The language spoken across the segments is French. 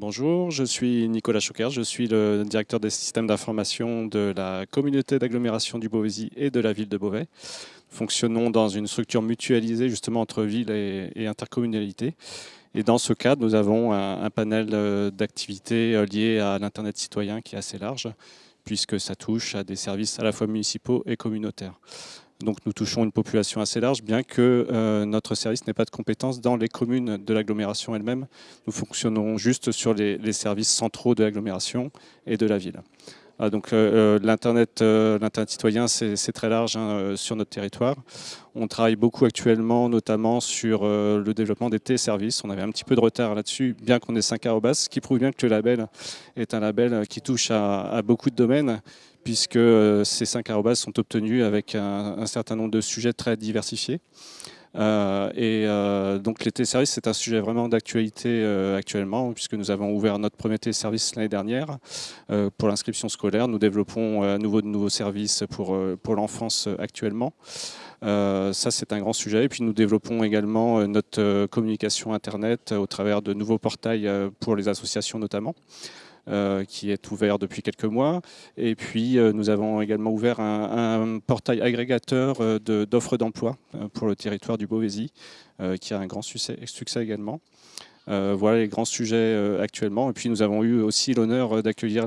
Bonjour, je suis Nicolas Choquer, je suis le directeur des systèmes d'information de la communauté d'agglomération du Beauvaisis et de la ville de Beauvais. Fonctionnons dans une structure mutualisée justement entre ville et, intercommunalité. Et dans ce cadre, nous avons un, panel euh, d'activités euh, liées à l'Internet citoyen qui est assez large, puisque ça touche à des services à la fois municipaux et communautaires. Donc nous touchons une population assez large, bien que euh, notre service n'ait pas de compétences dans les communes de l'agglomération elle-même. Nous fonctionnons juste sur les, services centraux de l'agglomération et de la ville. Ah, donc euh, euh, l'Internet citoyen, c'est très large hein, sur notre territoire. On travaille beaucoup actuellement, notamment sur le développement des téléservices. On avait un petit peu de retard là-dessus, bien qu'on ait 5 arrobas, ce qui prouve bien que le label est un label qui touche à beaucoup de domaines puisque euh, ces cinq arrobas sont obtenus avec un, certain nombre de sujets très diversifiés. Euh, et euh, donc les téléservices, c'est un sujet vraiment d'actualité actuellement, puisque nous avons ouvert notre premier téléservice l'année dernière pour l'inscription scolaire. Nous développons à nouveau de nouveaux services pour, pour l'enfance actuellement. ça, c'est un grand sujet. Et puis nous développons également notre communication Internet au travers de nouveaux portails pour les associations notamment. Euh, qui est ouvert depuis quelques mois. Et puis, euh, nous avons également ouvert un, portail agrégateur euh, d'offres d'emploi pour le territoire du Beauvaisis, qui a un grand succès, succès également. Euh, voilà les grands sujets euh, actuellement. Et puis nous avons eu aussi l'honneur euh, d'accueillir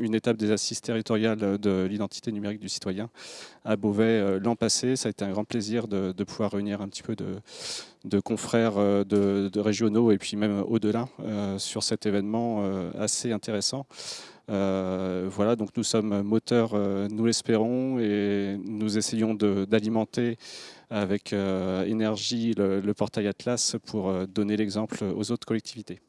une étape des assises territoriales de l'identité numérique du citoyen à Beauvais l'an passé. Ça a été un grand plaisir de, pouvoir réunir un petit peu de, confrères de, régionaux et puis même au-delà sur cet événement assez intéressant. Voilà, donc nous sommes moteurs, nous l'espérons, et nous essayons d'alimenter avec euh, énergie le, portail Atlas pour euh, donner l'exemple aux autres collectivités.